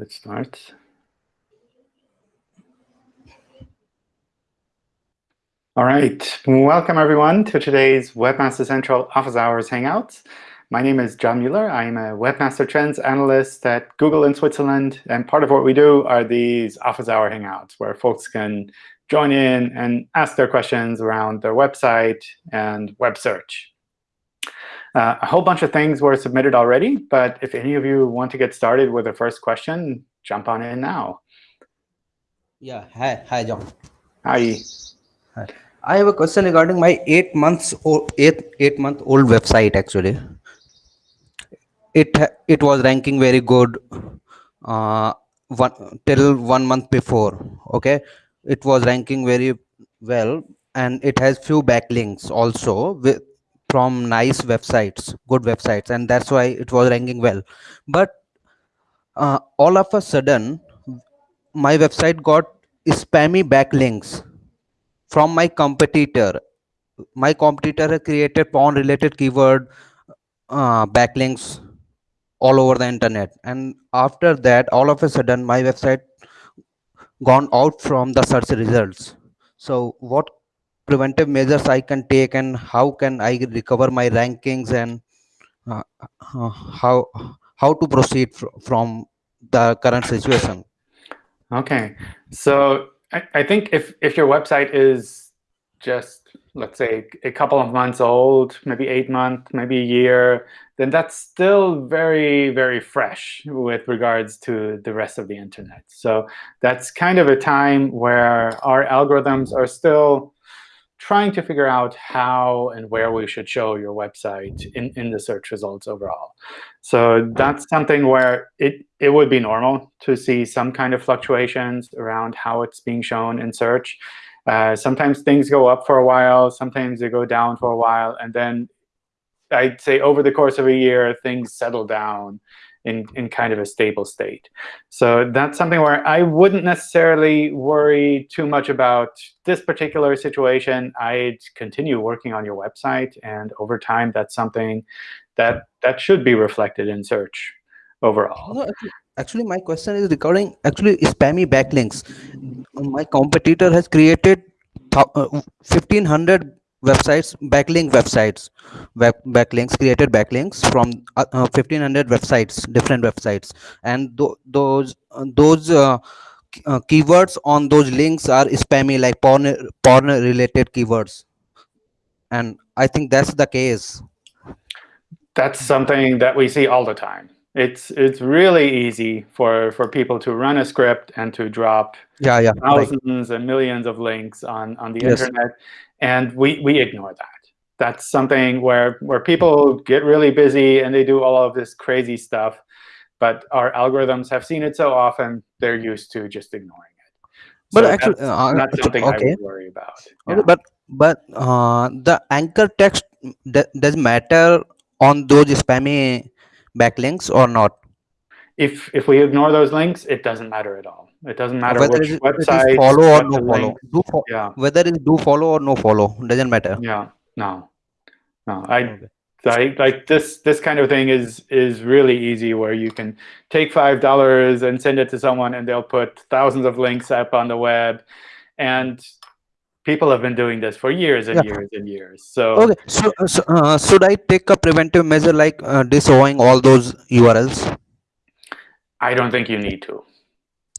Let's start. All right, welcome everyone to today's Webmaster Central Office Hours Hangouts. My name is John Mueller. I'm a Webmaster Trends Analyst at Google in Switzerland. And part of what we do are these Office Hour Hangouts, where folks can join in and ask their questions around their website and web search. Uh, a whole bunch of things were submitted already, but if any of you want to get started with the first question, jump on in now. Yeah, hi, hi, John. Hi. Hi. I have a question regarding my eight months old eight eight month old website. Actually, it it was ranking very good uh, one till one month before. Okay, it was ranking very well, and it has few backlinks also with from nice websites, good websites, and that's why it was ranking well. But uh, all of a sudden, my website got spammy backlinks from my competitor. My competitor created porn related keyword uh, backlinks all over the internet. And after that all of a sudden my website gone out from the search results. So what preventive measures i can take and how can i recover my rankings and uh, uh, how how to proceed fr from the current situation okay so I, I think if, if your website is just, let's say, a couple of months old, maybe eight months, maybe a year, then that's still very, very fresh with regards to the rest of the internet. So that's kind of a time where our algorithms are still trying to figure out how and where we should show your website in, in the search results overall. So that's something where it, it would be normal to see some kind of fluctuations around how it's being shown in search. Uh, sometimes things go up for a while, sometimes they go down for a while, and then I'd say over the course of a year, things settle down in, in kind of a stable state. So that's something where I wouldn't necessarily worry too much about this particular situation. I'd continue working on your website. And over time, that's something that, that should be reflected in search overall. Actually, my question is regarding actually spammy backlinks. My competitor has created 1500 uh, websites backlink websites web backlinks created backlinks from uh, uh, 1500 websites different websites. And th those uh, those uh, uh, keywords on those links are spammy like porn porn related keywords. And i think that's the case. That's something that we see all the time. It's it's really easy for for people to run a script and to drop yeah yeah thousands right. and millions of links on on the yes. internet and we, we ignore that. That's something where, where people get really busy and they do all of this crazy stuff. But our algorithms have seen it so often, they're used to just ignoring it. But so actually, uh, not something okay. I would worry about. Yeah. But but uh, the anchor text does matter on those spammy backlinks or not? If if we ignore those links, it doesn't matter at all. It doesn't matter whether which it, website. follow or no follow. Do fo yeah. Whether it's do follow or no follow doesn't matter. Yeah. No. No. I. Okay. I, like this this kind of thing is is really easy where you can take five dollars and send it to someone and they'll put thousands of links up on the web and people have been doing this for years and yeah. years and years so okay so, so uh, should i take a preventive measure like uh, disavowing all those urls i don't think you need to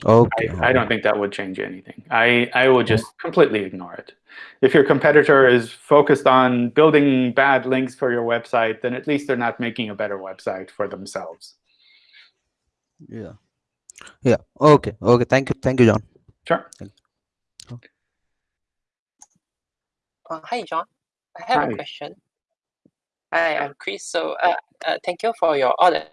Okay. I, I, don't think that would change anything. I, I would just completely ignore it. If your competitor is focused on building bad links for your website, then at least they're not making a better website for themselves. Yeah. Yeah. Okay. Okay. Thank you. Thank you, John. Sure. Uh, hi, John. I have hi. a question. Hi, I'm Chris. So uh, uh, thank you for your order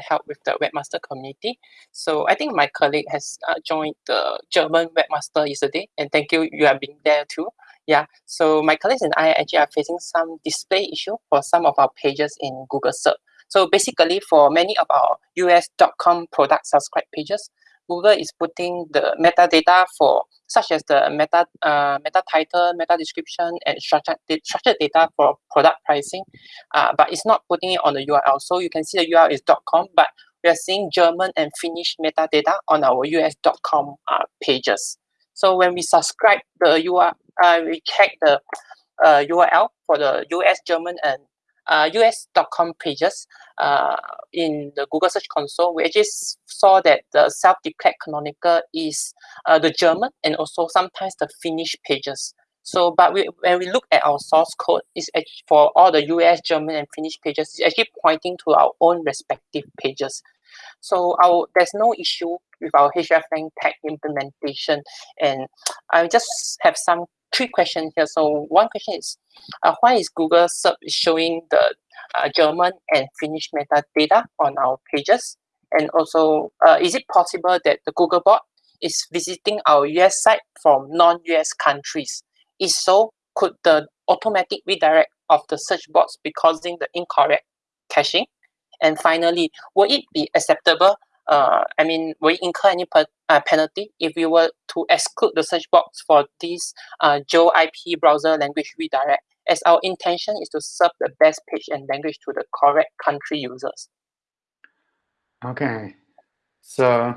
help with the webmaster community. So I think my colleague has uh, joined the German webmaster yesterday, and thank you, you have been there too. Yeah, so my colleagues and I actually are facing some display issue for some of our pages in Google Search. So basically, for many of our us.com product subscribe pages, Google is putting the metadata for such as the meta uh, meta title, meta description, and structured, structured data for product pricing, uh, but it's not putting it on the URL. So you can see the URL is .com, but we are seeing German and Finnish metadata on our us.com uh, pages. So when we subscribe the URL, uh, we check the uh, URL for the US, German, and us.com pages uh, in the Google Search Console, we actually saw that the self-declared canonical is uh, the German and also sometimes the Finnish pages. So, but we, when we look at our source code, it's for all the US, German, and Finnish pages, it's actually pointing to our own respective pages. So our there's no issue with our hreflang tag implementation. And I just have some three questions here. So one question is, uh, why is Google SERP showing the uh, German and Finnish metadata on our pages? And also, uh, is it possible that the Google bot is visiting our US site from non-US countries? If so, could the automatic redirect of the search box be causing the incorrect caching? And finally, will it be acceptable uh, I mean, will incur any per, uh, penalty if we were to exclude the search box for this uh, Geo IP browser language redirect, as our intention is to serve the best page and language to the correct country users. Okay, so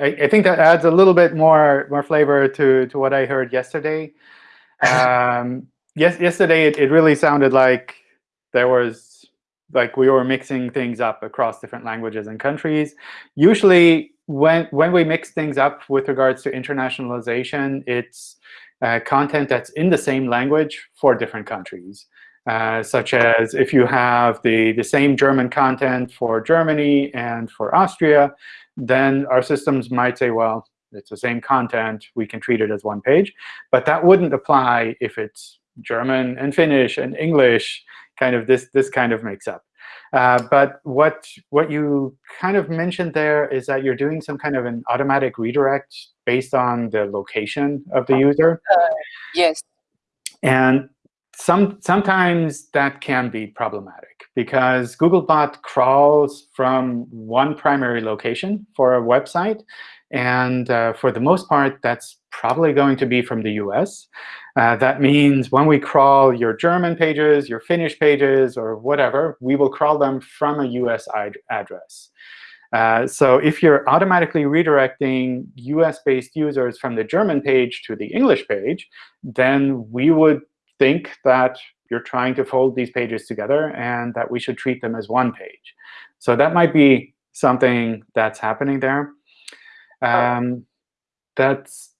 I, I think that adds a little bit more more flavor to to what I heard yesterday. Um, yes, yesterday it, it really sounded like there was like we were mixing things up across different languages and countries. Usually, when when we mix things up with regards to internationalization, it's uh, content that's in the same language for different countries. Uh, such as if you have the, the same German content for Germany and for Austria, then our systems might say, well, it's the same content. We can treat it as one page. But that wouldn't apply if it's German and Finnish and English kind of this this kind of makes up. Uh, but what what you kind of mentioned there is that you're doing some kind of an automatic redirect based on the location of the user. Uh, yes. And some sometimes that can be problematic because Googlebot crawls from one primary location for a website, and uh, for the most part, that's probably going to be from the US. Uh, that means when we crawl your German pages, your Finnish pages, or whatever, we will crawl them from a US address. Uh, so if you're automatically redirecting US-based users from the German page to the English page, then we would think that you're trying to fold these pages together and that we should treat them as one page. So that might be something that's happening there. Um, that's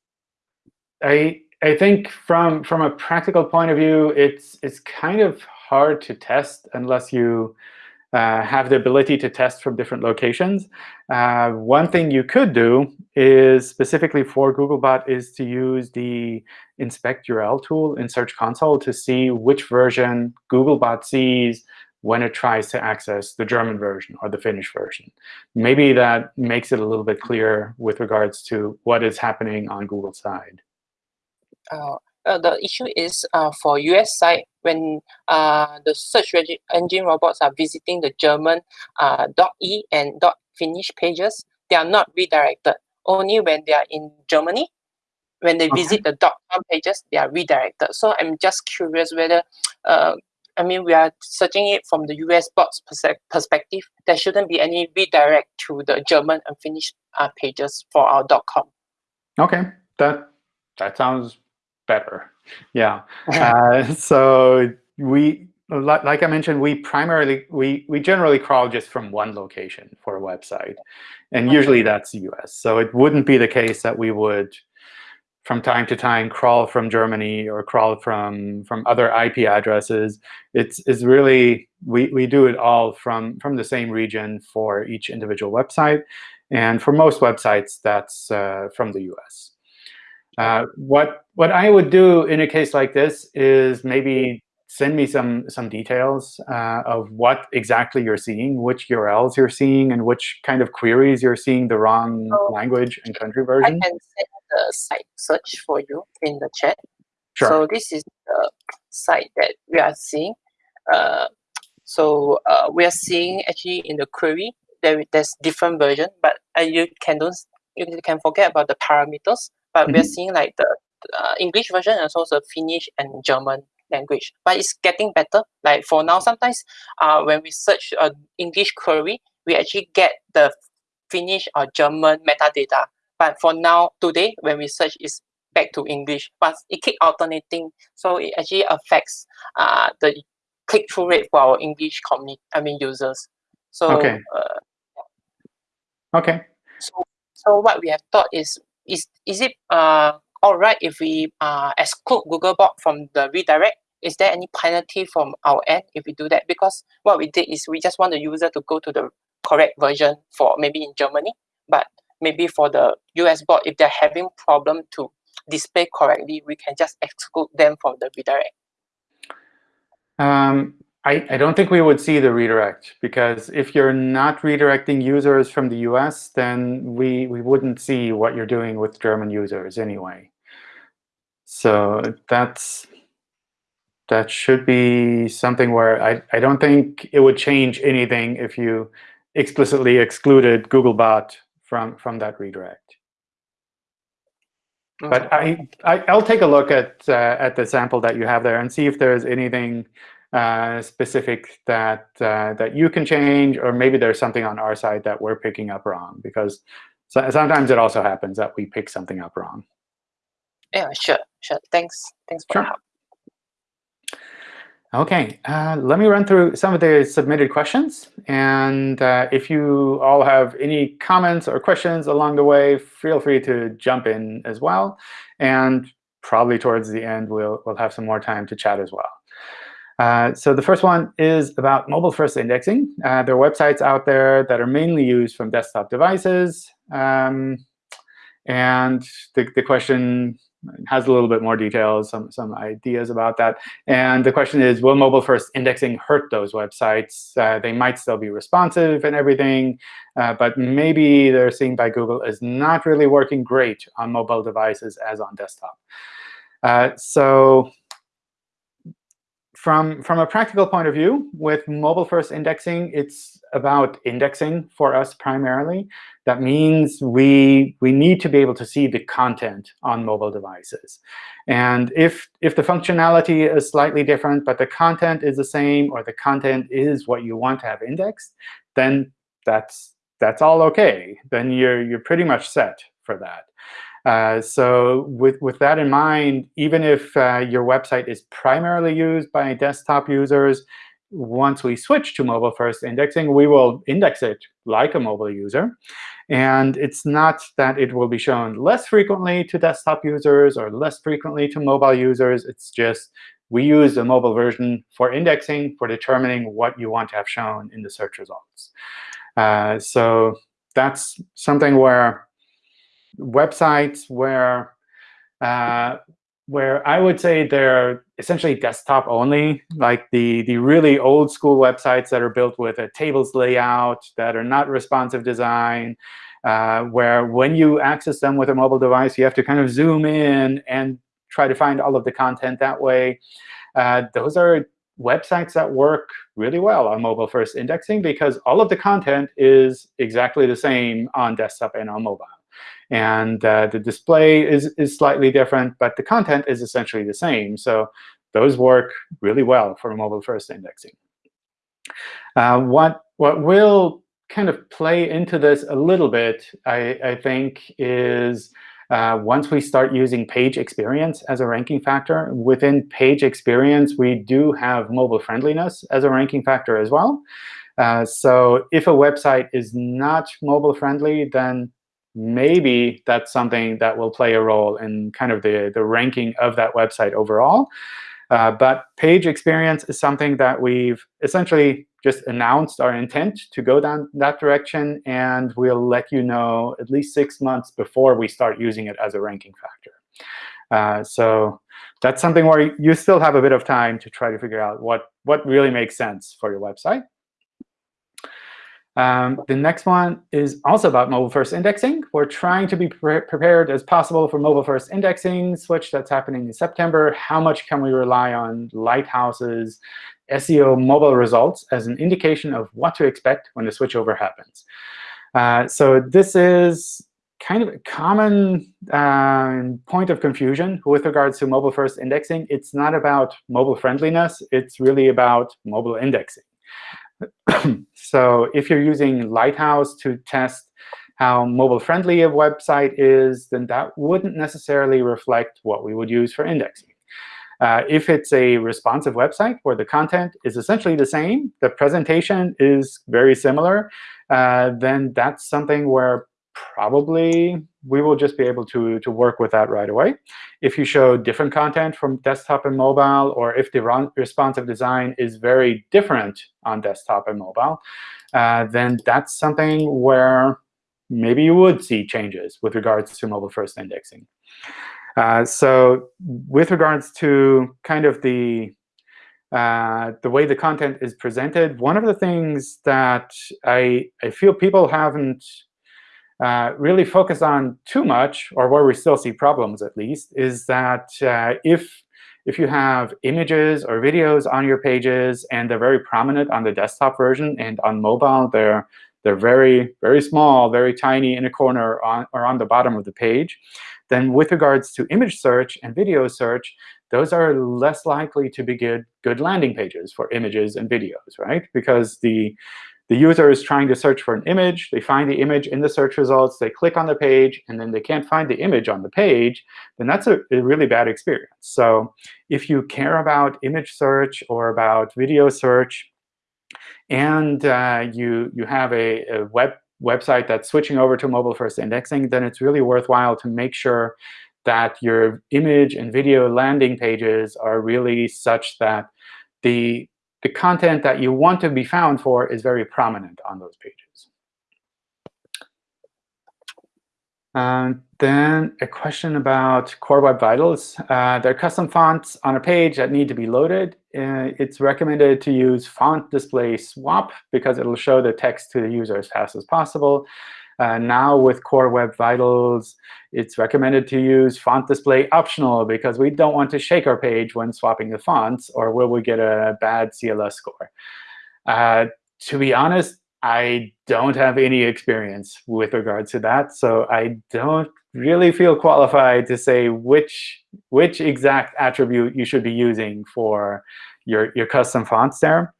I I think from from a practical point of view, it's it's kind of hard to test unless you uh, have the ability to test from different locations. Uh, one thing you could do is specifically for Googlebot is to use the inspect URL tool in Search Console to see which version Googlebot sees when it tries to access the German version or the Finnish version. Maybe that makes it a little bit clearer with regards to what is happening on Google's side. Uh, uh, the issue is uh, for US side, when uh, the search engine robots are visiting the German uh, .e and .finnish pages, they are not redirected. Only when they are in Germany, when they okay. visit the .com pages, they are redirected. So I'm just curious whether uh, I mean, we are searching it from the US bots perspective. There shouldn't be any redirect to the German and Finnish uh, pages for our .com. Okay, that that sounds better. Yeah. uh, so we, like, like I mentioned, we primarily we we generally crawl just from one location for a website, and usually that's US. So it wouldn't be the case that we would from time to time crawl from Germany or crawl from from other IP addresses. It's, it's really, we, we do it all from, from the same region for each individual website. And for most websites, that's uh, from the US. Uh, what, what I would do in a case like this is maybe send me some, some details uh, of what exactly you're seeing, which URLs you're seeing, and which kind of queries you're seeing the wrong language and country version. I can send the site search for you in the chat. Sure. So this is the site that we are seeing. Uh, so uh, we are seeing actually in the query there there's different version, but uh, you can don't you can forget about the parameters. But mm -hmm. we are mm-hmm. seeing like the uh, English version and also the Finnish and German language. But it's getting better. Like for now, sometimes uh, when we search an English query, we actually get the Finnish or German metadata. But for now, today, when we search, is back to English, but it keep alternating. So it actually affects uh, the click-through rate for our English community, I mean users. So okay. Uh, okay. So so what we have thought is is is it uh all right if we uh exclude Googlebot from the redirect? Is there any penalty from our end if we do that? Because what we did is we just want the user to go to the correct version for maybe in Germany, but maybe for the US bot, if they're having problem to display correctly, we can just exclude them from the redirect. Um, I, I don't think we would see the redirect because if you're not redirecting users from the US, then we, we wouldn't see what you're doing with German users anyway. So that's that should be something where I, I don't think it would change anything if you explicitly excluded Googlebot from, from that redirect. But I, I will take a look at uh, at the sample that you have there and see if there's anything uh, specific that uh, that you can change, or maybe there's something on our side that we're picking up wrong. Because so, sometimes it also happens that we pick something up wrong. Yeah, sure, sure. Thanks, thanks for sure. help. OK, uh, let me run through some of the submitted questions. And uh, if you all have any comments or questions along the way, feel free to jump in as well. And probably towards the end, we'll, we'll have some more time to chat as well. Uh, so the first one is about mobile-first indexing. Uh, there are websites out there that are mainly used from desktop devices. Um, and the, the question has a little bit more details, some, some ideas about that. And the question is, will mobile-first indexing hurt those websites? Uh, they might still be responsive and everything, uh, but maybe they're seen by Google as not really working great on mobile devices as on desktop. Uh, so from, from a practical point of view, with mobile-first indexing, it's about indexing for us primarily. That means we, we need to be able to see the content on mobile devices. And if, if the functionality is slightly different, but the content is the same, or the content is what you want to have indexed, then that's, that's all OK. Then you're, you're pretty much set for that. Uh, so with, with that in mind, even if uh, your website is primarily used by desktop users, once we switch to mobile-first indexing, we will index it like a mobile user. And it's not that it will be shown less frequently to desktop users or less frequently to mobile users. It's just we use the mobile version for indexing, for determining what you want to have shown in the search results. Uh, so that's something where websites where uh, where I would say they're essentially desktop only, like the, the really old school websites that are built with a tables layout, that are not responsive design, uh, where when you access them with a mobile device, you have to kind of zoom in and try to find all of the content that way. Uh, those are websites that work really well on mobile-first indexing because all of the content is exactly the same on desktop and on mobile. And uh, the display is, is slightly different, but the content is essentially the same. So those work really well for mobile-first indexing. Uh, what, what will kind of play into this a little bit, I, I think, is uh, once we start using page experience as a ranking factor, within page experience, we do have mobile friendliness as a ranking factor as well. Uh, so if a website is not mobile friendly, then maybe that's something that will play a role in kind of the, the ranking of that website overall. Uh, but page experience is something that we've essentially just announced our intent to go down that direction. And we'll let you know at least six months before we start using it as a ranking factor. Uh, so that's something where you still have a bit of time to try to figure out what, what really makes sense for your website. Um, the next one is also about mobile-first indexing. We're trying to be pre prepared as possible for mobile-first indexing switch that's happening in September. How much can we rely on Lighthouse's SEO mobile results as an indication of what to expect when the switchover happens? Uh, so this is kind of a common uh, point of confusion with regards to mobile-first indexing. It's not about mobile friendliness. It's really about mobile indexing. so if you're using Lighthouse to test how mobile-friendly a website is, then that wouldn't necessarily reflect what we would use for indexing. Uh, if it's a responsive website where the content is essentially the same, the presentation is very similar, uh, then that's something where probably we will just be able to, to work with that right away. If you show different content from desktop and mobile, or if the responsive design is very different on desktop and mobile, uh, then that's something where maybe you would see changes with regards to mobile-first indexing. Uh, so with regards to kind of the uh, the way the content is presented, one of the things that I, I feel people haven't uh, really focus on too much, or where we still see problems at least, is that uh, if if you have images or videos on your pages and they're very prominent on the desktop version and on mobile, they're they're very, very small, very tiny in a corner on, or on the bottom of the page, then with regards to image search and video search, those are less likely to be good, good landing pages for images and videos, right? Because the, the user is trying to search for an image. They find the image in the search results. They click on the page, and then they can't find the image on the page. Then that's a, a really bad experience. So if you care about image search or about video search, and uh, you, you have a, a web website that's switching over to mobile-first indexing, then it's really worthwhile to make sure that your image and video landing pages are really such that the, the content that you want to be found for is very prominent on those pages. And then a question about Core Web Vitals. Uh, there are custom fonts on a page that need to be loaded. Uh, it's recommended to use font display swap because it'll show the text to the user as fast as possible. Uh, now with Core Web Vitals, it's recommended to use font display optional because we don't want to shake our page when swapping the fonts, or will we get a bad CLS score? Uh, to be honest, I don't have any experience with regards to that, so I don't really feel qualified to say which which exact attribute you should be using for your your custom fonts there.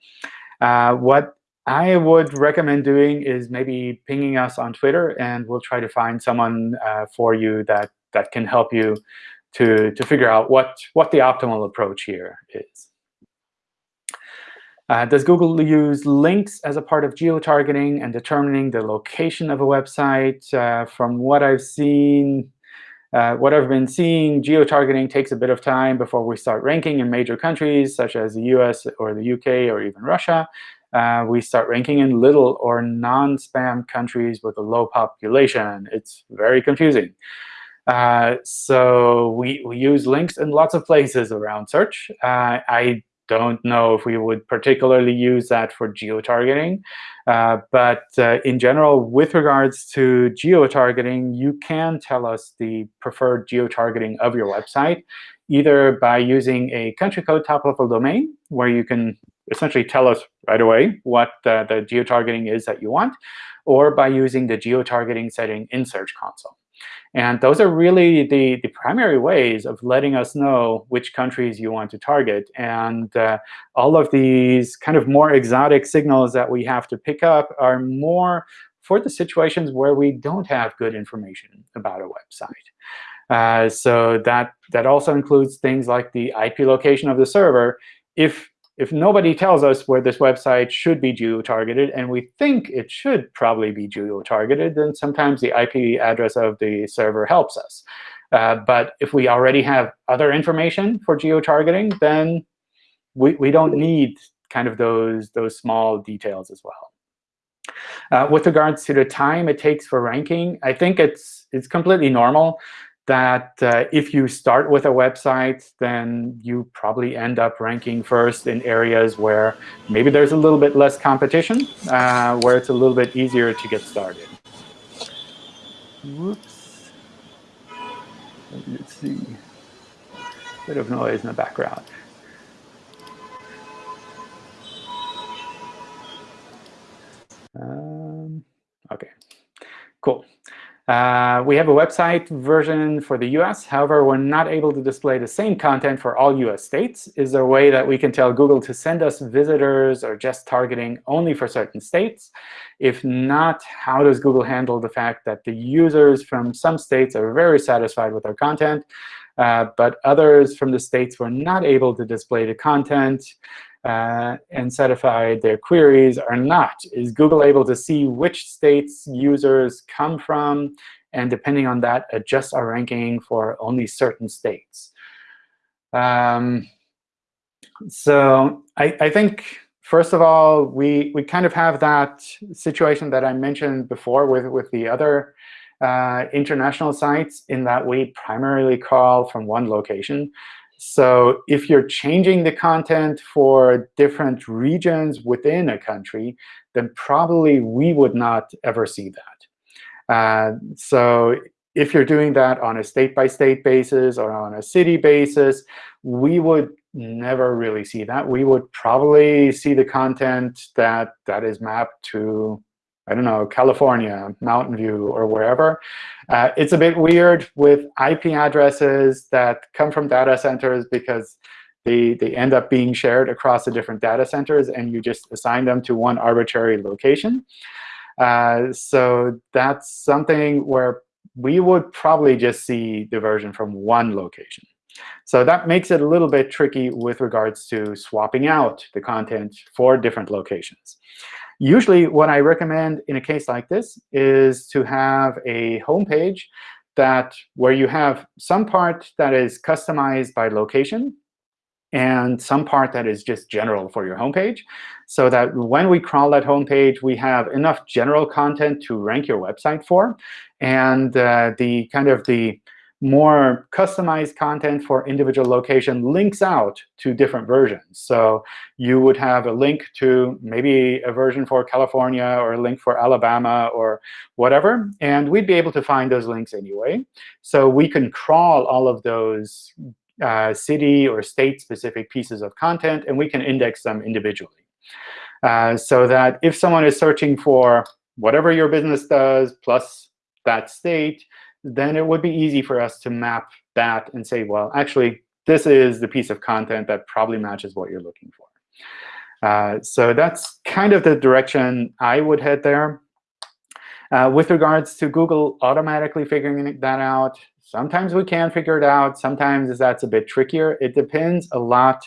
Uh, what I would recommend doing is maybe pinging us on Twitter, and we'll try to find someone uh, for you that that can help you to to figure out what what the optimal approach here is. Uh, does Google use links as a part of geo-targeting and determining the location of a website? Uh, from what I've seen, uh, what I've been seeing, geo-targeting takes a bit of time before we start ranking in major countries, such as the US or the UK or even Russia. Uh, we start ranking in little or non-spam countries with a low population. It's very confusing. Uh, so we, we use links in lots of places around search. Uh, I don't know if we would particularly use that for geo-targeting. Uh, but uh, in general, with regards to geo-targeting, you can tell us the preferred geo-targeting of your website, either by using a country code top-level domain, where you can essentially tell us right away what uh, the geo-targeting is that you want, or by using the geo-targeting setting in Search Console. And those are really the, the primary ways of letting us know which countries you want to target. And uh, all of these kind of more exotic signals that we have to pick up are more for the situations where we don't have good information about a website. Uh, so that, that also includes things like the IP location of the server. If if nobody tells us where this website should be geo-targeted, and we think it should probably be geo-targeted, then sometimes the IP address of the server helps us. Uh, but if we already have other information for geo-targeting, then we, we don't need kind of those, those small details as well. Uh, with regards to the time it takes for ranking, I think it's, it's completely normal that uh, if you start with a website, then you probably end up ranking first in areas where maybe there's a little bit less competition, uh, where it's a little bit easier to get started. Whoops. Let's see. Bit of noise in the background. Um, OK, cool. Uh, we have a website version for the US. However, we're not able to display the same content for all US states. Is there a way that we can tell Google to send us visitors or just targeting only for certain states? If not, how does Google handle the fact that the users from some states are very satisfied with our content, uh, but others from the states were not able to display the content? Uh, and certify their queries are not. Is Google able to see which states users come from, and depending on that, adjust our ranking for only certain states? Um, so I, I think, first of all, we, we kind of have that situation that I mentioned before with, with the other uh, international sites in that we primarily crawl from one location. So if you're changing the content for different regions within a country, then probably we would not ever see that. Uh, so if you're doing that on a state-by-state -state basis or on a city basis, we would never really see that. We would probably see the content that, that is mapped to I don't know, California, Mountain View, or wherever. Uh, it's a bit weird with IP addresses that come from data centers because they, they end up being shared across the different data centers, and you just assign them to one arbitrary location. Uh, so that's something where we would probably just see the version from one location. So that makes it a little bit tricky with regards to swapping out the content for different locations. Usually, what I recommend in a case like this is to have a home page that where you have some part that is customized by location and some part that is just general for your homepage, so that when we crawl that homepage, we have enough general content to rank your website for, and uh, the kind of the more customized content for individual location links out to different versions. So you would have a link to maybe a version for California or a link for Alabama or whatever. And we'd be able to find those links anyway. So we can crawl all of those uh, city or state-specific pieces of content, and we can index them individually. Uh, so that if someone is searching for whatever your business does plus that state, then it would be easy for us to map that and say, well, actually, this is the piece of content that probably matches what you're looking for. Uh, so that's kind of the direction I would head there. Uh, with regards to Google automatically figuring that out, sometimes we can figure it out. Sometimes that's a bit trickier. It depends a lot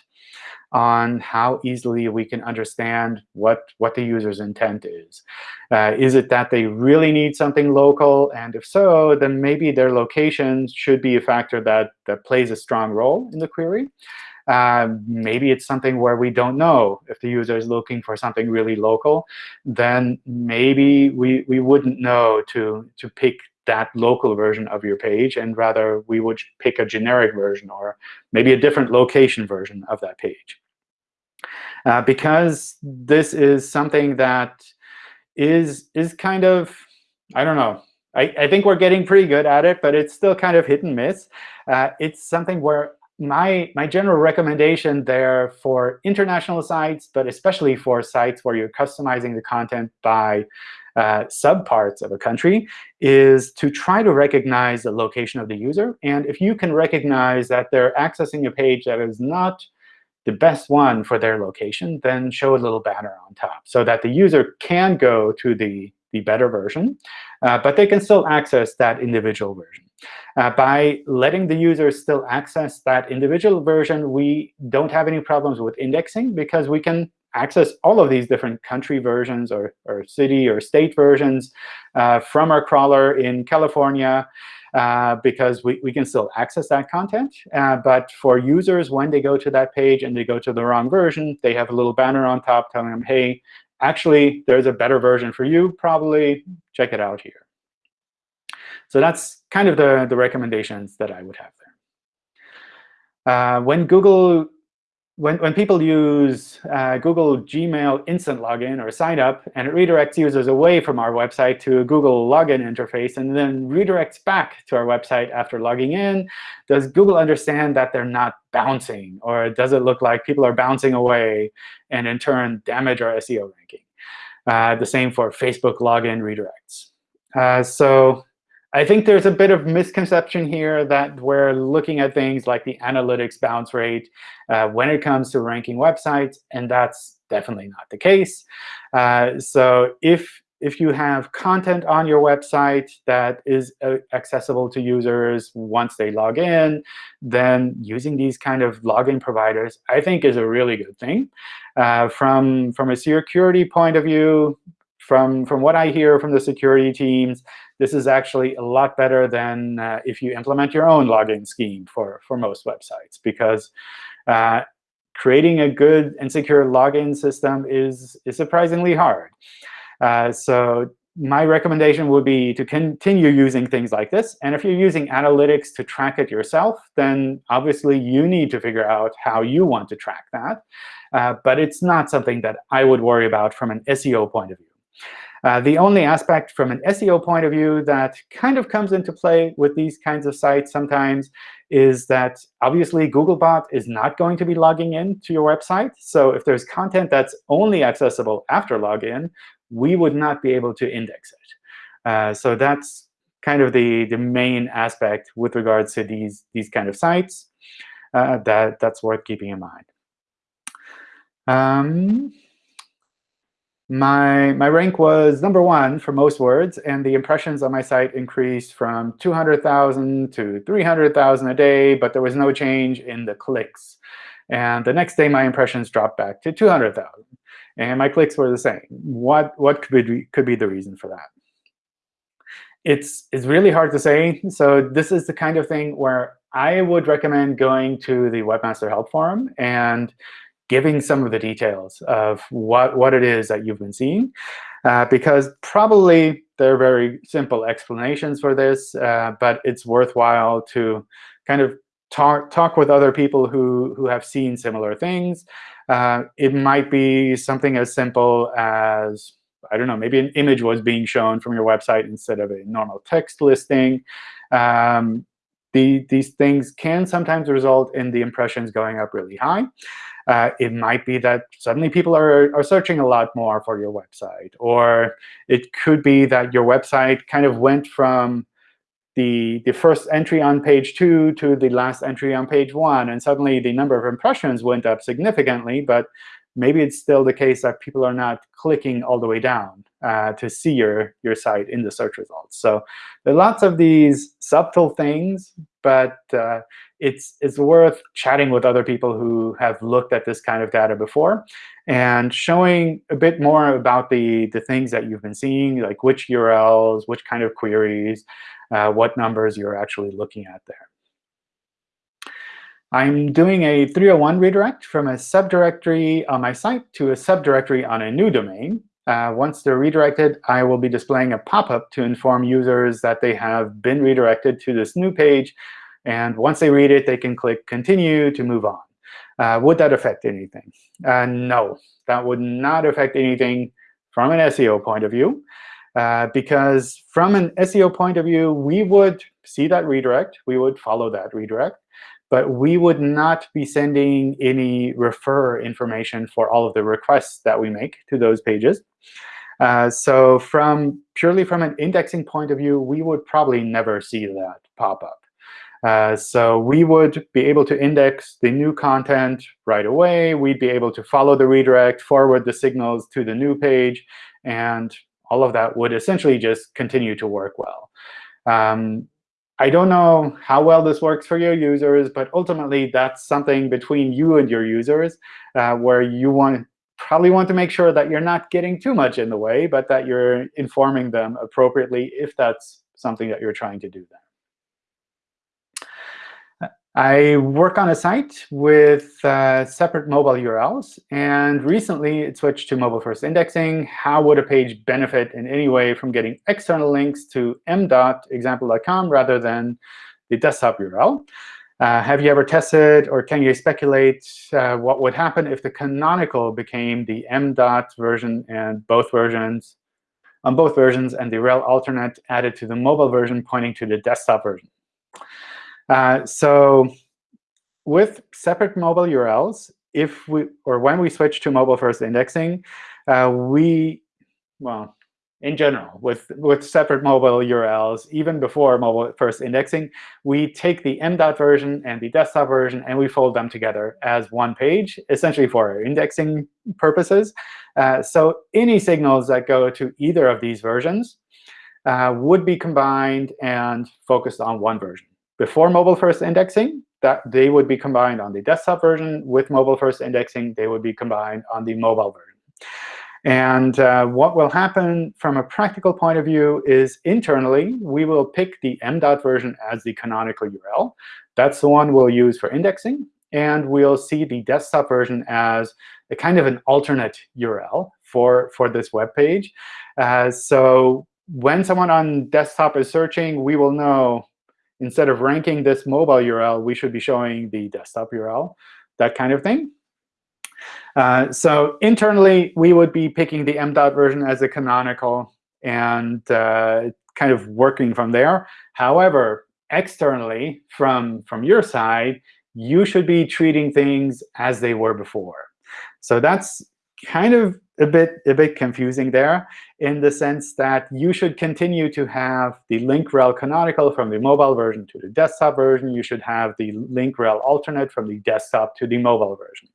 on how easily we can understand what, what the user's intent is. Uh, is it that they really need something local? And if so, then maybe their location should be a factor that, that plays a strong role in the query. Uh, maybe it's something where we don't know if the user is looking for something really local, then maybe we, we wouldn't know to, to pick that local version of your page, and rather we would pick a generic version or maybe a different location version of that page. Uh, because this is something that is is kind of, I don't know, I, I think we're getting pretty good at it, but it's still kind of hit and miss. Uh, it's something where my, my general recommendation there for international sites, but especially for sites where you're customizing the content by uh, subparts of a country, is to try to recognize the location of the user. And if you can recognize that they're accessing a page that is not the best one for their location, then show a little banner on top so that the user can go to the, the better version, uh, but they can still access that individual version. Uh, by letting the user still access that individual version, we don't have any problems with indexing because we can access all of these different country versions or, or city or state versions uh, from our crawler in California uh, because we, we can still access that content. Uh, but for users, when they go to that page and they go to the wrong version, they have a little banner on top telling them, hey, actually, there's a better version for you, probably. Check it out here. So that's kind of the, the recommendations that I would have there. Uh, when Google when, when people use uh, Google Gmail instant login or sign up, and it redirects users away from our website to a Google login interface, and then redirects back to our website after logging in, does Google understand that they're not bouncing? Or does it look like people are bouncing away and in turn damage our SEO ranking? Uh, the same for Facebook login redirects. Uh, so I think there's a bit of misconception here that we're looking at things like the analytics bounce rate uh, when it comes to ranking websites, and that's definitely not the case. Uh, so if if you have content on your website that is uh, accessible to users once they log in, then using these kind of login providers, I think, is a really good thing. Uh, from, from a security point of view, from, from what I hear from the security teams, this is actually a lot better than uh, if you implement your own login scheme for, for most websites, because uh, creating a good and secure login system is, is surprisingly hard. Uh, so my recommendation would be to continue using things like this. And if you're using analytics to track it yourself, then obviously you need to figure out how you want to track that. Uh, but it's not something that I would worry about from an SEO point of view. Uh, the only aspect from an SEO point of view that kind of comes into play with these kinds of sites sometimes is that obviously Googlebot is not going to be logging in to your website. So if there's content that's only accessible after login, we would not be able to index it. Uh, so that's kind of the, the main aspect with regards to these, these kind of sites uh, that, that's worth keeping in mind. Um, my, my rank was number one for most words, and the impressions on my site increased from 200,000 to 300,000 a day, but there was no change in the clicks. And the next day, my impressions dropped back to 200,000 and my clicks were the same. What what could be could be the reason for that? It's it's really hard to say. So this is the kind of thing where I would recommend going to the Webmaster Help Forum and giving some of the details of what, what it is that you've been seeing. Uh, because probably there are very simple explanations for this, uh, but it's worthwhile to kind of talk, talk with other people who, who have seen similar things uh, it might be something as simple as, I don't know, maybe an image was being shown from your website instead of a normal text listing. Um, the, these things can sometimes result in the impressions going up really high. Uh, it might be that suddenly people are, are searching a lot more for your website. Or it could be that your website kind of went from the, the first entry on page 2 to the last entry on page 1. And suddenly the number of impressions went up significantly. But maybe it's still the case that people are not clicking all the way down uh, to see your, your site in the search results. So there are lots of these subtle things, but uh, it's, it's worth chatting with other people who have looked at this kind of data before and showing a bit more about the, the things that you've been seeing, like which URLs, which kind of queries, uh, what numbers you're actually looking at there. I'm doing a 301 redirect from a subdirectory on my site to a subdirectory on a new domain. Uh, once they're redirected, I will be displaying a pop-up to inform users that they have been redirected to this new page. And once they read it, they can click Continue to move on. Uh, would that affect anything? Uh, no, that would not affect anything from an SEO point of view. Uh, because from an SEO point of view, we would see that redirect. We would follow that redirect. But we would not be sending any refer information for all of the requests that we make to those pages. Uh, so from purely from an indexing point of view, we would probably never see that pop up. Uh, so we would be able to index the new content right away. We'd be able to follow the redirect, forward the signals to the new page, and all of that would essentially just continue to work well. Um, I don't know how well this works for your users, but ultimately that's something between you and your users uh, where you want probably want to make sure that you're not getting too much in the way, but that you're informing them appropriately if that's something that you're trying to do then. I work on a site with uh, separate mobile URLs. And recently, it switched to mobile-first indexing. How would a page benefit in any way from getting external links to m.example.com rather than the desktop URL? Uh, have you ever tested, or can you speculate uh, what would happen if the canonical became the m. version and both versions on both versions, and the rel alternate added to the mobile version pointing to the desktop version? Uh, so with separate mobile URLs, if we or when we switch to mobile first indexing, uh, we well in general, with, with separate mobile URLs, even before mobile first indexing, we take the m.dot version and the desktop version, and we fold them together as one page, essentially for indexing purposes. Uh, so any signals that go to either of these versions uh, would be combined and focused on one version. Before mobile first indexing, that they would be combined on the desktop version. With mobile first indexing, they would be combined on the mobile version. And uh, what will happen from a practical point of view is internally, we will pick the m.dot version as the canonical URL. That's the one we'll use for indexing. And we'll see the desktop version as a kind of an alternate URL for, for this web page. Uh, so when someone on desktop is searching, we will know instead of ranking this mobile URL, we should be showing the desktop URL, that kind of thing. Uh, so internally, we would be picking the m.dot version as a canonical and uh, kind of working from there. However, externally, from, from your side, you should be treating things as they were before. So that's kind of a bit a bit confusing there in the sense that you should continue to have the link rel canonical from the mobile version to the desktop version. You should have the link rel alternate from the desktop to the mobile version.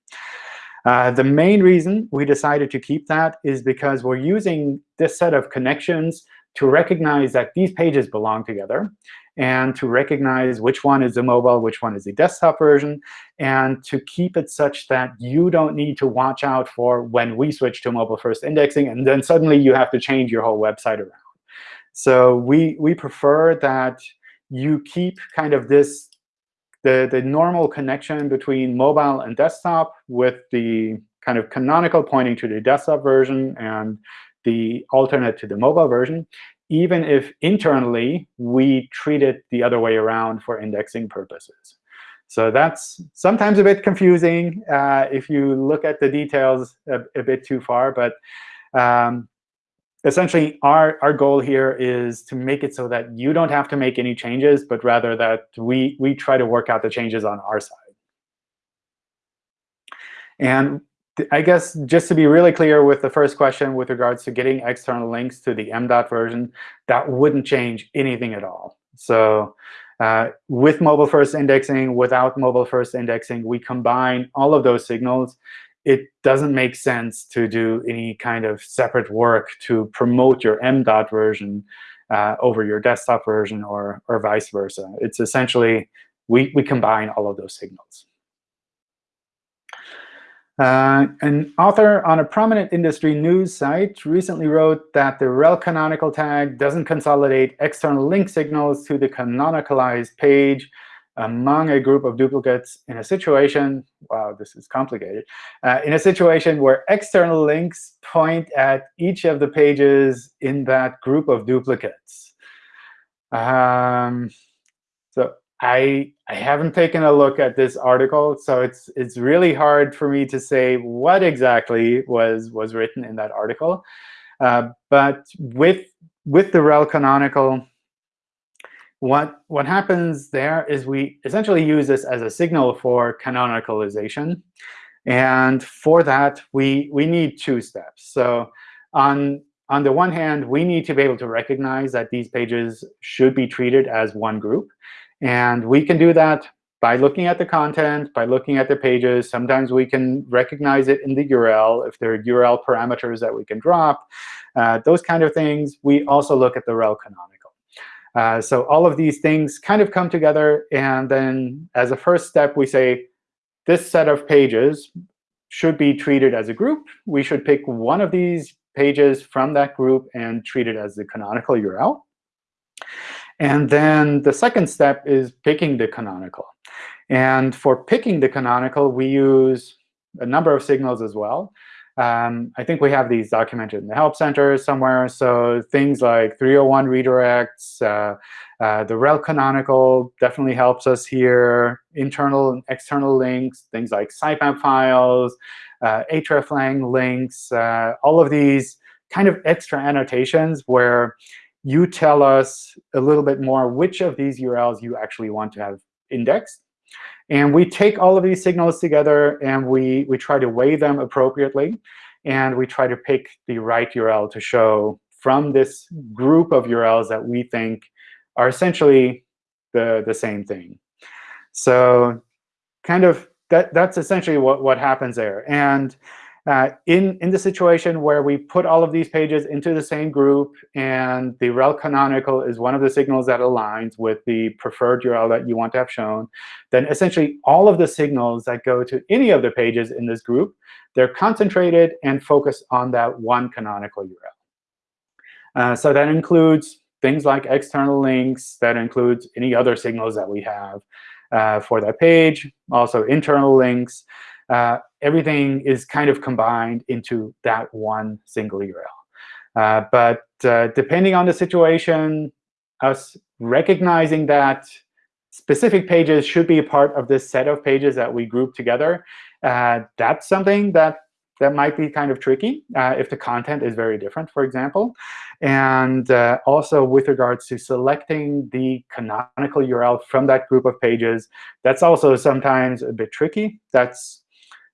Uh, the main reason we decided to keep that is because we're using this set of connections to recognize that these pages belong together and to recognize which one is the mobile, which one is the desktop version, and to keep it such that you don't need to watch out for when we switch to mobile-first indexing, and then suddenly you have to change your whole website around. So we, we prefer that you keep kind of this the, the normal connection between mobile and desktop with the kind of canonical pointing to the desktop version and the alternate to the mobile version even if internally we treat it the other way around for indexing purposes. So that's sometimes a bit confusing uh, if you look at the details a, a bit too far. But um, essentially, our, our goal here is to make it so that you don't have to make any changes, but rather that we, we try to work out the changes on our side. And I guess just to be really clear with the first question with regards to getting external links to the m.dot version, that wouldn't change anything at all. So uh, with mobile first indexing, without mobile first indexing, we combine all of those signals. It doesn't make sense to do any kind of separate work to promote your m.dot version uh, over your desktop version or, or vice versa. It's essentially, we, we combine all of those signals. Uh, an author on a prominent industry news site recently wrote that the rel canonical tag doesn't consolidate external link signals to the canonicalized page among a group of duplicates in a situation, wow, this is complicated, uh, in a situation where external links point at each of the pages in that group of duplicates. Um, so I I haven't taken a look at this article, so it's it's really hard for me to say what exactly was was written in that article. Uh, but with with the rel canonical, what what happens there is we essentially use this as a signal for canonicalization, and for that we we need two steps. So on on the one hand, we need to be able to recognize that these pages should be treated as one group. And we can do that by looking at the content, by looking at the pages. Sometimes we can recognize it in the URL if there are URL parameters that we can drop, uh, those kind of things. We also look at the rel canonical. Uh, so all of these things kind of come together. And then as a first step, we say, this set of pages should be treated as a group. We should pick one of these pages from that group and treat it as the canonical URL. And then the second step is picking the canonical. And for picking the canonical, we use a number of signals as well. Um, I think we have these documented in the Help Center somewhere. So things like 301 redirects, uh, uh, the rel canonical definitely helps us here. Internal and external links, things like sitemap files, uh, hreflang links, uh, all of these kind of extra annotations where you tell us a little bit more which of these URLs you actually want to have indexed. And we take all of these signals together, and we, we try to weigh them appropriately. And we try to pick the right URL to show from this group of URLs that we think are essentially the, the same thing. So kind of that, that's essentially what, what happens there. And uh, in, in the situation where we put all of these pages into the same group, and the rel canonical is one of the signals that aligns with the preferred URL that you want to have shown, then essentially all of the signals that go to any of the pages in this group, they're concentrated and focused on that one canonical URL. Uh, so that includes things like external links. That includes any other signals that we have uh, for that page, also internal links. Uh, everything is kind of combined into that one single URL. Uh, but uh, depending on the situation, us recognizing that specific pages should be a part of this set of pages that we group together, uh, that's something that that might be kind of tricky uh, if the content is very different, for example. And uh, also with regards to selecting the canonical URL from that group of pages, that's also sometimes a bit tricky. That's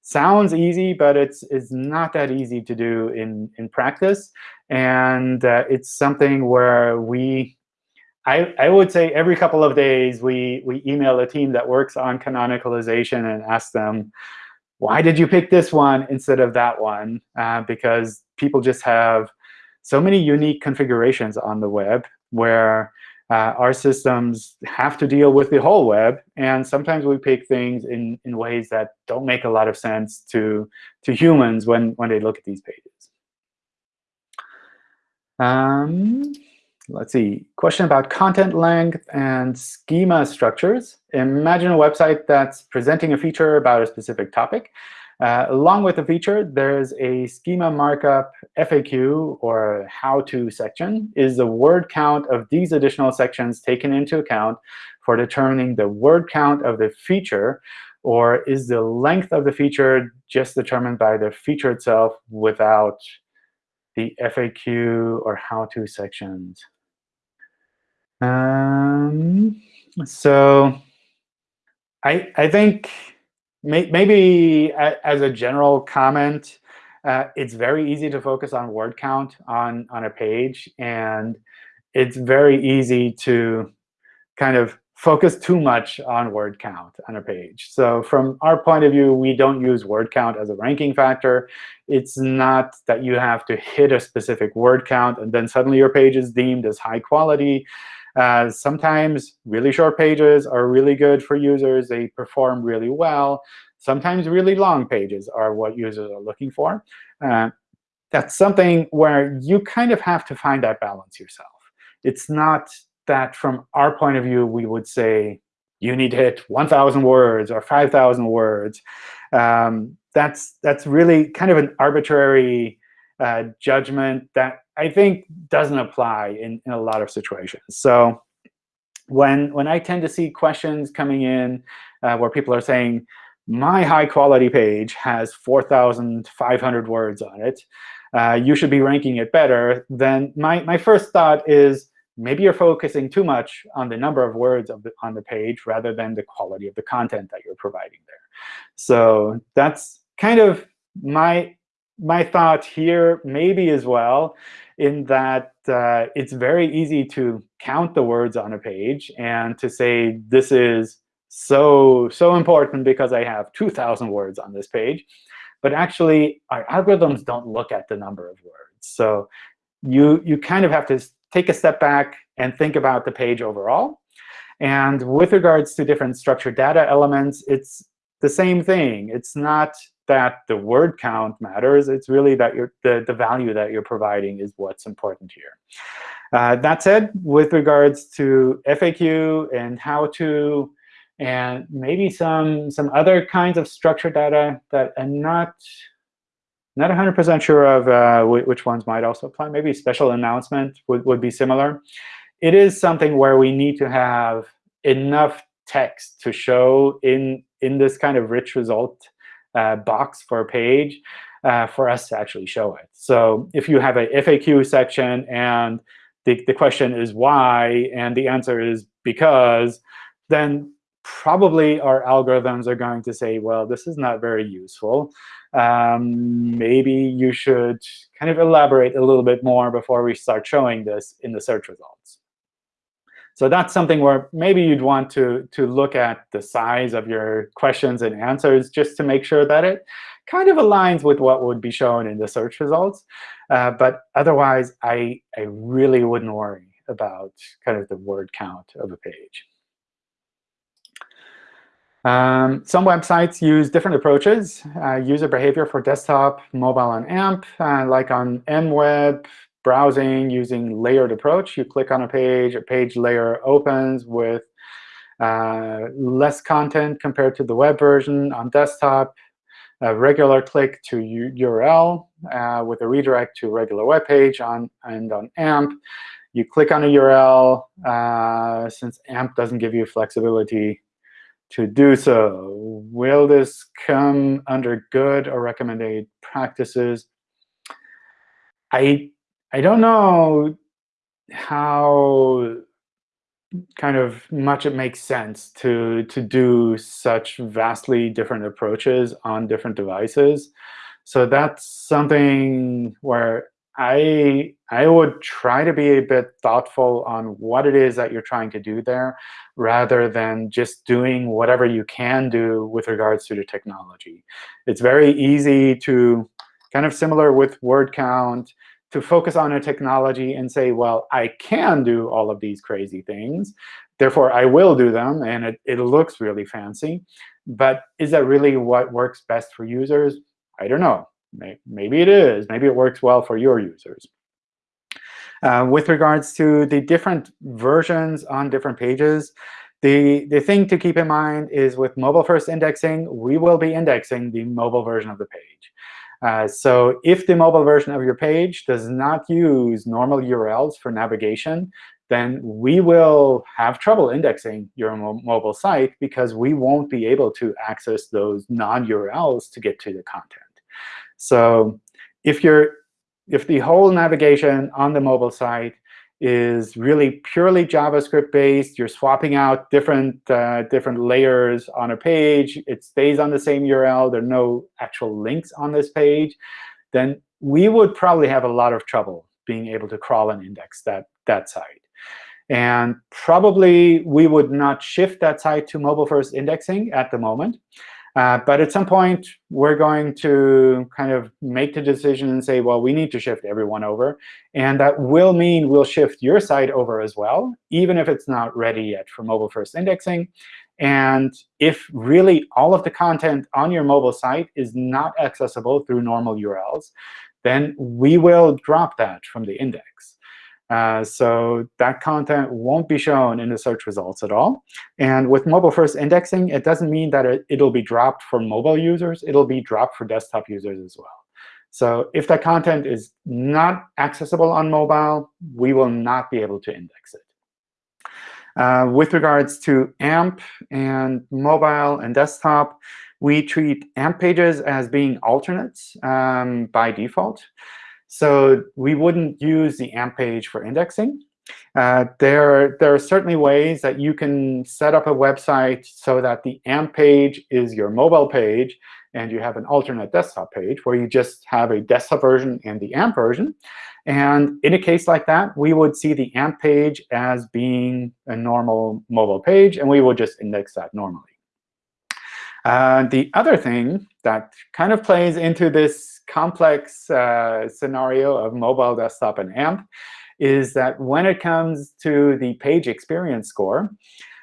sounds easy, but it's, it's not that easy to do in, in practice. And uh, it's something where we, I, I would say every couple of days, we, we email a team that works on canonicalization and ask them, why did you pick this one instead of that one? Uh, because people just have so many unique configurations on the web where uh, our systems have to deal with the whole web. And sometimes we pick things in, in ways that don't make a lot of sense to, to humans when, when they look at these pages. Um, let's see, question about content length and schema structures. Imagine a website that's presenting a feature about a specific topic. Uh, along with the feature, there's a schema markup FAQ or how-to section. Is the word count of these additional sections taken into account for determining the word count of the feature? Or is the length of the feature just determined by the feature itself without the FAQ or how-to sections? Um, so I, I think may, maybe as a general comment, uh, it's very easy to focus on word count on, on a page. And it's very easy to kind of focus too much on word count on a page. So from our point of view, we don't use word count as a ranking factor. It's not that you have to hit a specific word count and then suddenly your page is deemed as high quality. Uh, sometimes really short pages are really good for users. They perform really well. Sometimes really long pages are what users are looking for. Uh, that's something where you kind of have to find that balance yourself. It's not that from our point of view, we would say, you need to hit 1,000 words or 5,000 words. Um, that's, that's really kind of an arbitrary uh, judgment that I think doesn't apply in, in a lot of situations. So when, when I tend to see questions coming in uh, where people are saying, my high quality page has 4,500 words on it, uh, you should be ranking it better, then my, my first thought is maybe you're focusing too much on the number of words of the, on the page rather than the quality of the content that you're providing there. So that's kind of my my thought here maybe as well in that uh, it's very easy to count the words on a page and to say this is so so important because I have 2,000 words on this page. But actually, our algorithms don't look at the number of words. So you you kind of have to take a step back and think about the page overall. And with regards to different structured data elements, it's the same thing. It's not that the word count matters. It's really that the, the value that you're providing is what's important here. Uh, that said, with regards to FAQ and how to, and maybe some, some other kinds of structured data that I'm not not 100% sure of uh, which ones might also apply. Maybe special announcement would, would be similar. It is something where we need to have enough text to show in, in this kind of rich result uh, box for a page uh, for us to actually show it. So if you have a FAQ section and the, the question is why, and the answer is because, then probably our algorithms are going to say, well, this is not very useful. Um, maybe you should kind of elaborate a little bit more before we start showing this in the search results. So that's something where maybe you'd want to, to look at the size of your questions and answers just to make sure that it kind of aligns with what would be shown in the search results. Uh, but otherwise, I, I really wouldn't worry about kind of the word count of a page. Um, some websites use different approaches, uh, user behavior for desktop, mobile, and AMP. Uh, like on MWeb, browsing using layered approach. You click on a page, a page layer opens with uh, less content compared to the web version. On desktop, a regular click to URL uh, with a redirect to regular web page. On, and on AMP, you click on a URL. Uh, since AMP doesn't give you flexibility to do so. Will this come under good or recommended practices? I I don't know how kind of much it makes sense to to do such vastly different approaches on different devices. So that's something where I I would try to be a bit thoughtful on what it is that you're trying to do there, rather than just doing whatever you can do with regards to the technology. It's very easy to, kind of similar with word count, to focus on a technology and say, well, I can do all of these crazy things. Therefore, I will do them, and it, it looks really fancy. But is that really what works best for users? I don't know. Maybe it is. Maybe it works well for your users. Uh, with regards to the different versions on different pages, the, the thing to keep in mind is with mobile-first indexing, we will be indexing the mobile version of the page. Uh, so if the mobile version of your page does not use normal URLs for navigation, then we will have trouble indexing your mo mobile site because we won't be able to access those non-URLs to get to the content. So if you're if the whole navigation on the mobile site is really purely JavaScript based, you're swapping out different uh, different layers on a page, it stays on the same URL, there are no actual links on this page, then we would probably have a lot of trouble being able to crawl and index that, that site. And probably we would not shift that site to mobile-first indexing at the moment. Uh, but at some point, we're going to kind of make the decision and say, well, we need to shift everyone over. And that will mean we'll shift your site over as well, even if it's not ready yet for mobile-first indexing. And if really all of the content on your mobile site is not accessible through normal URLs, then we will drop that from the index. Uh, so that content won't be shown in the search results at all. And with mobile-first indexing, it doesn't mean that it, it'll be dropped for mobile users. It'll be dropped for desktop users as well. So if that content is not accessible on mobile, we will not be able to index it. Uh, with regards to AMP and mobile and desktop, we treat AMP pages as being alternates um, by default. So we wouldn't use the AMP page for indexing. Uh, there, there are certainly ways that you can set up a website so that the AMP page is your mobile page, and you have an alternate desktop page where you just have a desktop version and the AMP version. And in a case like that, we would see the AMP page as being a normal mobile page, and we would just index that normally. Uh, the other thing that kind of plays into this complex uh, scenario of mobile, desktop, and AMP is that when it comes to the page experience score,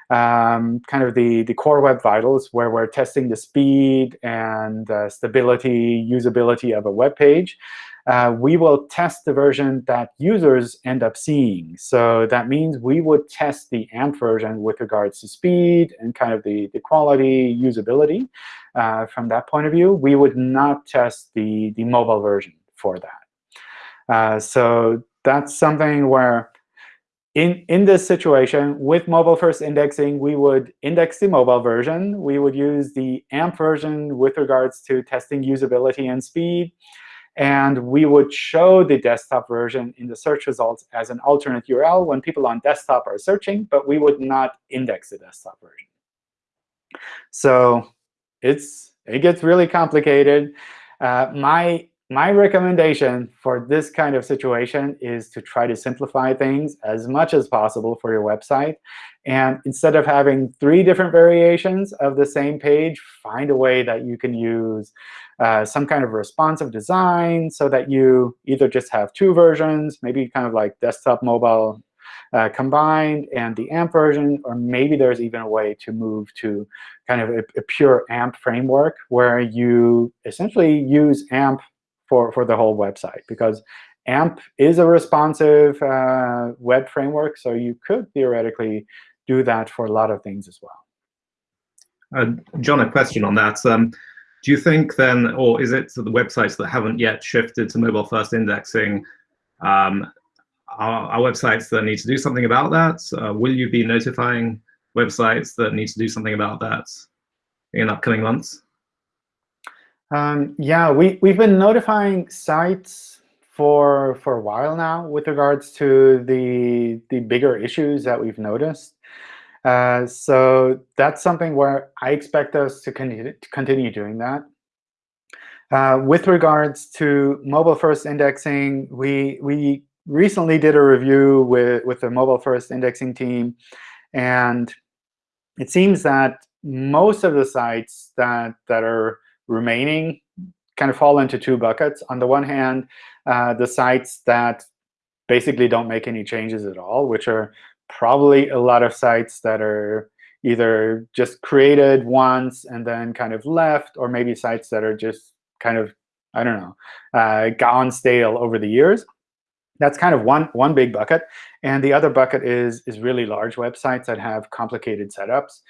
um, kind of the, the core web vitals, where we're testing the speed and uh, stability, usability of a web page, uh, we will test the version that users end up seeing. So that means we would test the AMP version with regards to speed and kind of the, the quality, usability uh, from that point of view. We would not test the, the mobile version for that. Uh, so that's something where in, in this situation, with mobile-first indexing, we would index the mobile version. We would use the AMP version with regards to testing usability and speed. And we would show the desktop version in the search results as an alternate URL when people on desktop are searching, but we would not index the desktop version. So it's it gets really complicated. Uh, my my recommendation for this kind of situation is to try to simplify things as much as possible for your website. And instead of having three different variations of the same page, find a way that you can use uh, some kind of responsive design so that you either just have two versions, maybe kind of like desktop, mobile uh, combined, and the AMP version, or maybe there's even a way to move to kind of a, a pure AMP framework where you essentially use AMP for, for the whole website. Because AMP is a responsive uh, web framework, so you could theoretically do that for a lot of things as well. Uh, John, a question on that. Um, do you think then, or is it the websites that haven't yet shifted to mobile-first indexing, um, are, are, websites that need to do something about that? Uh, will you be notifying websites that need to do something about that in upcoming months? Um, yeah, we, we've been notifying sites for for a while now with regards to the the bigger issues that we've noticed. Uh, so that's something where I expect us to continue to continue doing that. Uh, with regards to mobile first indexing, we we recently did a review with with the mobile first indexing team, and it seems that most of the sites that that are remaining kind of fall into two buckets. On the one hand, uh, the sites that basically don't make any changes at all, which are probably a lot of sites that are either just created once and then kind of left, or maybe sites that are just kind of, I don't know, uh, gone stale over the years. That's kind of one, one big bucket. And the other bucket is, is really large websites that have complicated setups.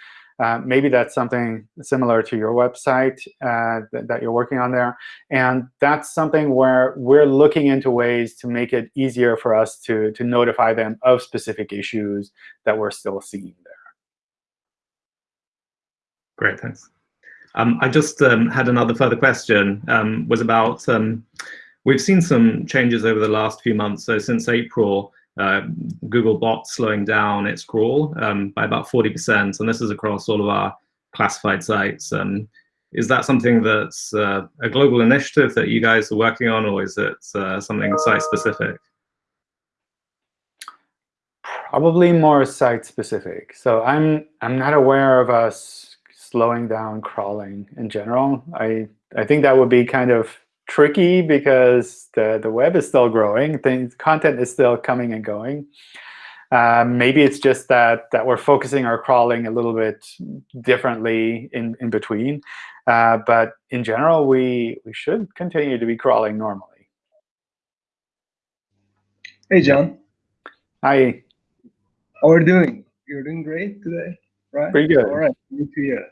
Uh, maybe that's something similar to your website uh, that, that, you're working on there. And that's something where we're looking into ways to make it easier for us to, to notify them of specific issues that we're still seeing there. Great, thanks. Um, I just um, had another further question, um, was about, um, we've seen some changes over the last few months. So since April, uh, Googlebot slowing down its crawl um, by about 40%, and this is across all of our classified sites. Um, is that something that's uh, a global initiative that you guys are working on, or is it uh, something site-specific? Probably more site-specific. So I'm I'm not aware of us slowing down crawling in general. I I think that would be kind of tricky because the, the web is still growing. Things, content is still coming and going. Um, maybe it's just that that we're focusing our crawling a little bit differently in, in between. Uh, but in general, we, we should continue to be crawling normally. Hey, John. Hi. How are you doing? You're doing great today, right? Pretty good. All right, good to hear.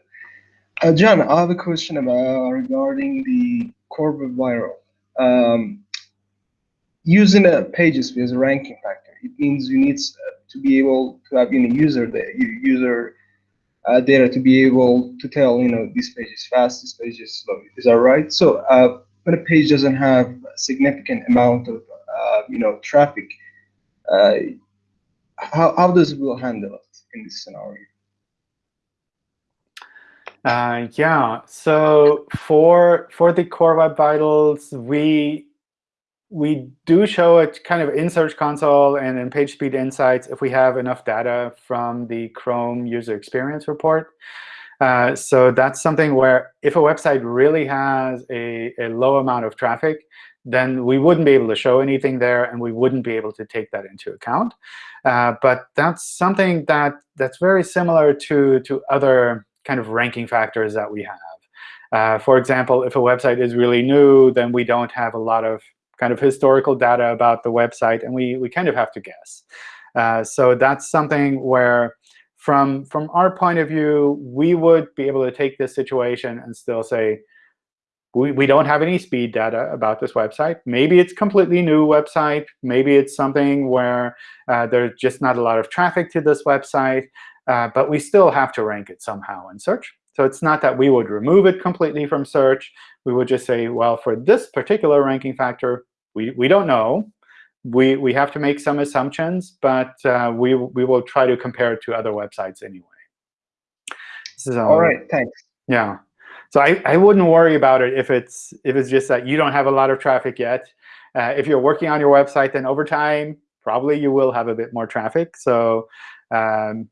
Uh, John, I have a question about regarding the Vital. Um, using a pages as a ranking factor, it means you need uh, to be able to have you know, user data, user uh, data to be able to tell you know this page is fast, this page is slow. Is that right? So uh, when a page doesn't have a significant amount of uh, you know traffic, uh, how how does Google handle it in this scenario? Uh, yeah, so for for the Core Web Vitals, we we do show it kind of in Search Console and in PageSpeed Insights if we have enough data from the Chrome User Experience Report. Uh, so that's something where if a website really has a, a low amount of traffic, then we wouldn't be able to show anything there, and we wouldn't be able to take that into account. Uh, but that's something that that's very similar to to other kind of ranking factors that we have. Uh, for example, if a website is really new, then we don't have a lot of kind of historical data about the website, and we, we kind of have to guess. Uh, so that's something where, from, from our point of view, we would be able to take this situation and still say, we, we don't have any speed data about this website. Maybe it's completely new website. Maybe it's something where uh, there's just not a lot of traffic to this website. Uh, but we still have to rank it somehow in search. So it's not that we would remove it completely from search. We would just say, well, for this particular ranking factor, we, we don't know. We, we have to make some assumptions, but uh, we, we will try to compare it to other websites anyway. So, All right, thanks. Yeah. So I, I wouldn't worry about it if it's if it's just that you don't have a lot of traffic yet. Uh, if you're working on your website, then over time, probably you will have a bit more traffic. So um,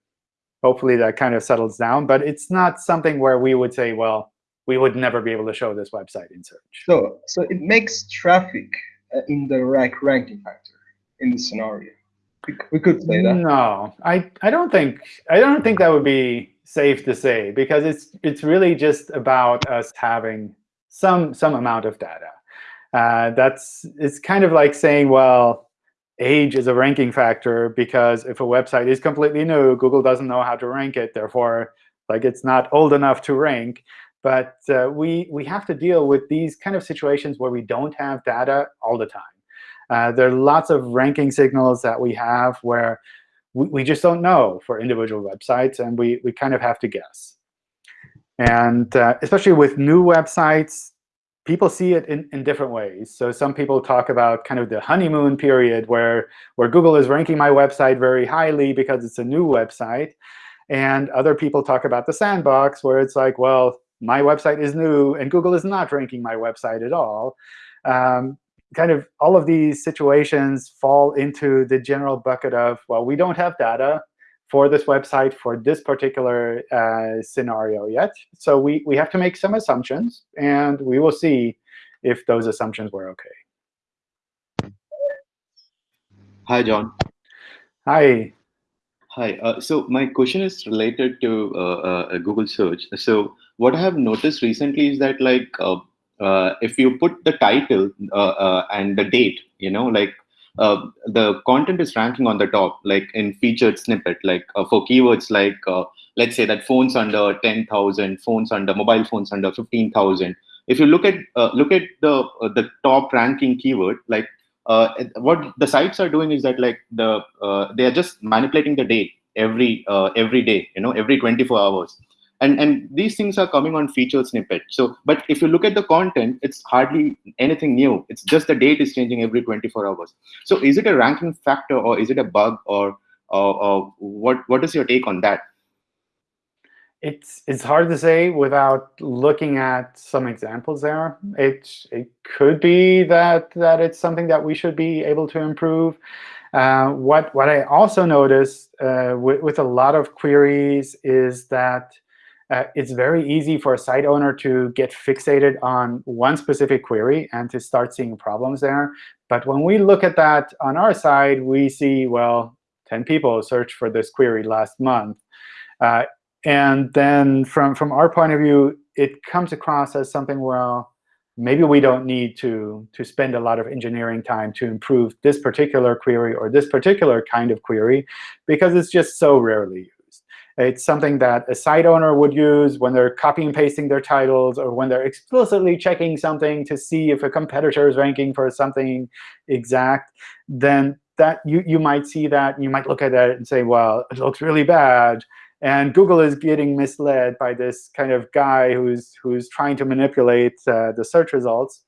hopefully that kind of settles down. But it's not something where we would say, well, we would never be able to show this website in search. So, so it makes traffic uh, in the rank ranking factor in this scenario. We, we could say that. No, I, I don't think I don't think that would be safe to say because it's it's really just about us having some some amount of data. Uh, that's it's kind of like saying, well, age is a ranking factor because if a website is completely new, Google doesn't know how to rank it. Therefore, like it's not old enough to rank. But uh, we we have to deal with these kind of situations where we don't have data all the time. Uh, there are lots of ranking signals that we have where we, we just don't know for individual websites, and we, we kind of have to guess. And uh, especially with new websites, people see it in, in different ways. So some people talk about kind of the honeymoon period where, where Google is ranking my website very highly because it's a new website. And other people talk about the sandbox, where it's like, well, my website is new, and Google is not ranking my website at all. Um, kind of all of these situations fall into the general bucket of, well, we don't have data for this website for this particular uh, scenario yet. So we, we have to make some assumptions, and we will see if those assumptions were OK. Hi, John. Hi. Hi. Uh, so my question is related to uh, uh, Google search. So what I have noticed recently is that like uh, uh, if you put the title uh, and the date, you know, like the content is ranking on the top, like in featured snippet, like for keywords like let's say that phones under 10,000, phones under mobile phones under 15,000. If you look at look at the the top ranking keyword, like uh, what the sites are doing is that like the uh, they are just manipulating the date every uh, every day you know every 24 hours and and these things are coming on featured snippet so but if you look at the content it's hardly anything new it's just the date is changing every 24 hours so is it a ranking factor or is it a bug or or, or what what is your take on that it's it's hard to say without looking at some examples there. It it could be that that it's something that we should be able to improve. Uh, what what I also noticed uh, with, with a lot of queries is that uh, it's very easy for a site owner to get fixated on one specific query and to start seeing problems there. But when we look at that on our side, we see, well, 10 people searched for this query last month. Uh, and then from, from our point of view, it comes across as something, well, maybe we don't need to, to spend a lot of engineering time to improve this particular query or this particular kind of query, because it's just so rarely used. It's something that a site owner would use when they're copy and pasting their titles or when they're explicitly checking something to see if a competitor is ranking for something exact. Then that you, you might see that, you might look at that and say, well, it looks really bad. And Google is getting misled by this kind of guy who's, who's trying to manipulate uh, the search results.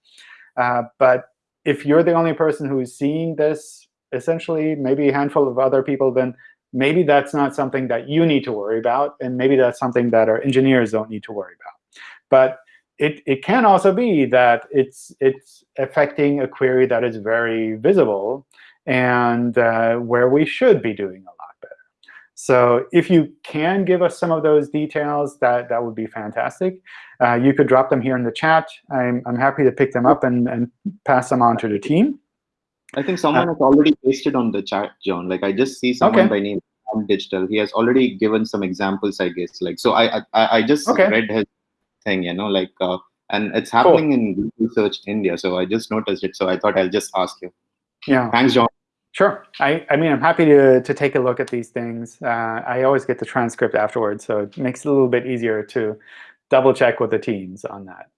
Uh, but if you're the only person who's seeing this, essentially, maybe a handful of other people, then maybe that's not something that you need to worry about. And maybe that's something that our engineers don't need to worry about. But it, it can also be that it's, it's affecting a query that is very visible and uh, where we should be doing a lot. Better. So if you can give us some of those details, that, that would be fantastic. Uh, you could drop them here in the chat. I'm, I'm happy to pick them up and, and pass them on to the team. I think someone uh, has already pasted on the chat, John. Like I just see someone okay. by name Digital. He has already given some examples, I guess. Like so, I I, I just okay. read his thing, you know, like uh, and it's happening cool. in Google Search India. So I just noticed it. So I thought I'll just ask you. Yeah. Thanks, John. Sure. I, I mean, I'm happy to, to take a look at these things. Uh, I always get the transcript afterwards, so it makes it a little bit easier to double check with the teams on that.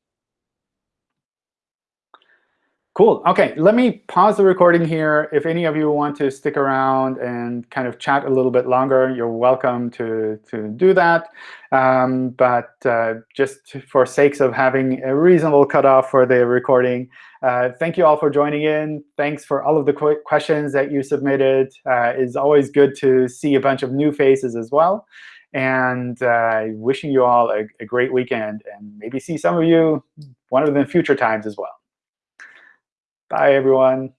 Cool. OK, let me pause the recording here. If any of you want to stick around and kind of chat a little bit longer, you're welcome to, to do that. Um, but uh, just for sakes of having a reasonable cutoff for the recording, uh, thank you all for joining in. Thanks for all of the qu questions that you submitted. Uh, it's always good to see a bunch of new faces as well. And uh, wishing you all a, a great weekend, and maybe see some of you one of the future times as well. Bye, everyone.